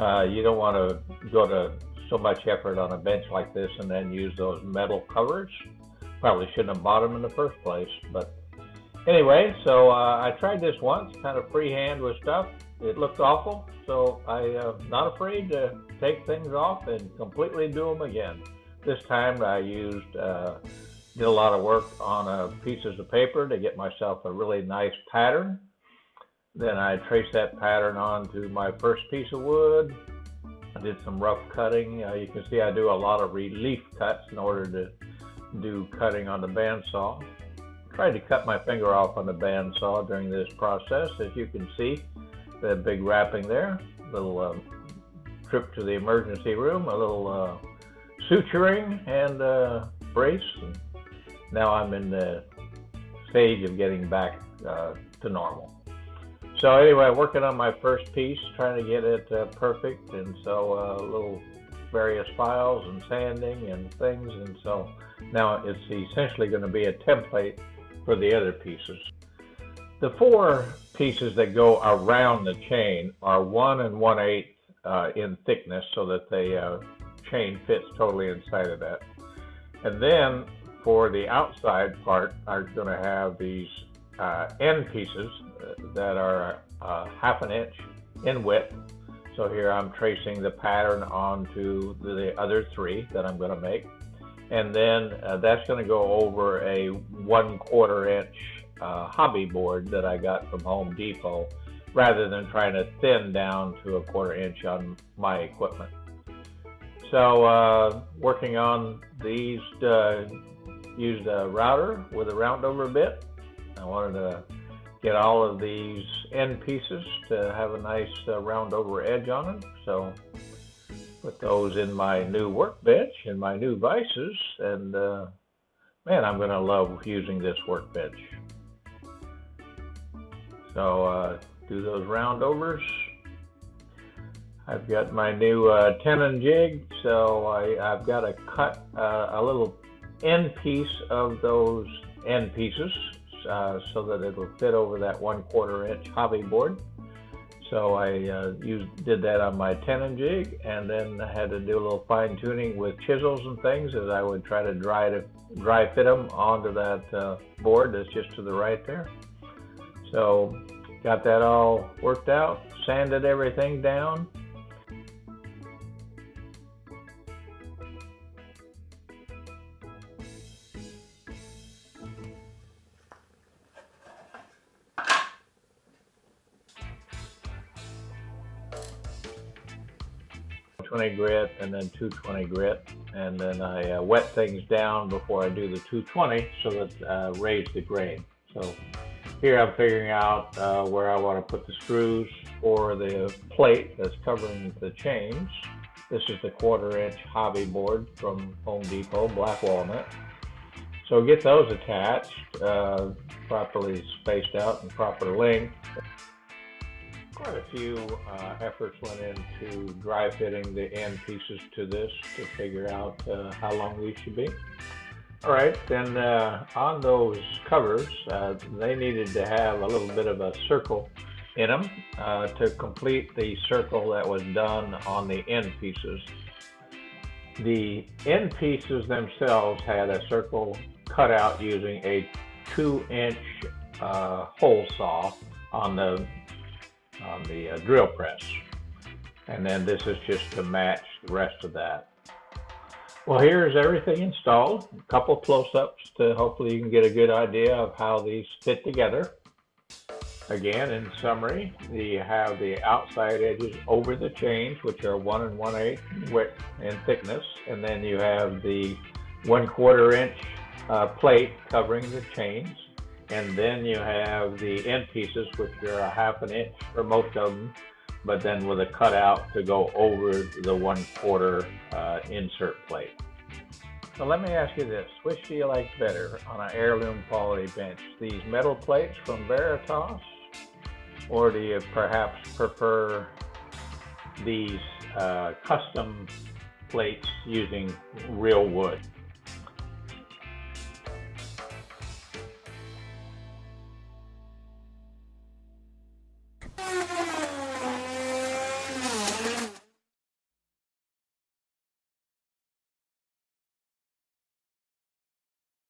Uh, you don't want to go to so much effort on a bench like this and then use those metal covers. Probably shouldn't have bought them in the first place, but anyway, so uh, I tried this once, kind of freehand with stuff. It looked awful, so I'm uh, not afraid to take things off and completely do them again. This time I used, uh, did a lot of work on uh, pieces of paper to get myself a really nice pattern. Then I traced that pattern onto my first piece of wood. I did some rough cutting. Uh, you can see I do a lot of relief cuts in order to do cutting on the bandsaw. I Tried to cut my finger off on the bandsaw during this process. As you can see, that big wrapping there, little uh, trip to the emergency room, a little uh, suturing and uh, brace. And now I'm in the stage of getting back uh, to normal. So anyway, working on my first piece, trying to get it uh, perfect, and so uh, little various files and sanding and things, and so now it's essentially going to be a template for the other pieces. The four pieces that go around the chain are one and one eighth uh, in thickness so that the uh, chain fits totally inside of that. And then for the outside part, I'm going to have these end pieces that are uh, half an inch in width. So here I'm tracing the pattern onto the other three that I'm going to make. And then uh, that's going to go over a one quarter inch uh, hobby board that I got from Home Depot rather than trying to thin down to a quarter inch on my equipment. So uh, working on these, uh, used a router with a round over bit. I wanted to get all of these end pieces to have a nice uh, round over edge on them. So put those in my new workbench and my new vices and uh, man I'm gonna love using this workbench. So uh, do those round overs. I've got my new uh, tenon jig so I, have got to cut uh, a little end piece of those end pieces uh, so that it'll fit over that one quarter inch hobby board so I uh, used, did that on my tenon jig and then I had to do a little fine tuning with chisels and things as I would try to dry, to, dry fit them onto that uh, board that's just to the right there. So got that all worked out, sanded everything down, 220 grit and then 220 grit. And then I uh, wet things down before I do the 220 so that uh, raise the grain. So here I'm figuring out uh, where I want to put the screws for the plate that's covering the chains. This is the quarter inch hobby board from Home Depot, black walnut. So get those attached, uh, properly spaced out and proper length quite a few uh, efforts went into dry fitting the end pieces to this to figure out uh, how long these should be. All right, then uh, on those covers, uh, they needed to have a little bit of a circle in them uh, to complete the circle that was done on the end pieces. The end pieces themselves had a circle cut out using a two inch uh, hole saw on the on the uh, drill press. And then this is just to match the rest of that. Well, here's everything installed. A couple close-ups to hopefully you can get a good idea of how these fit together. Again, in summary, you have the outside edges over the chains, which are one and one eighth width and thickness, and then you have the one quarter inch uh, plate covering the chains. And then you have the end pieces, which are a half an inch for most of them, but then with a cutout to go over the one quarter uh, insert plate. So let me ask you this, which do you like better on an heirloom quality bench? These metal plates from Veritas? Or do you perhaps prefer these uh, custom plates using real wood?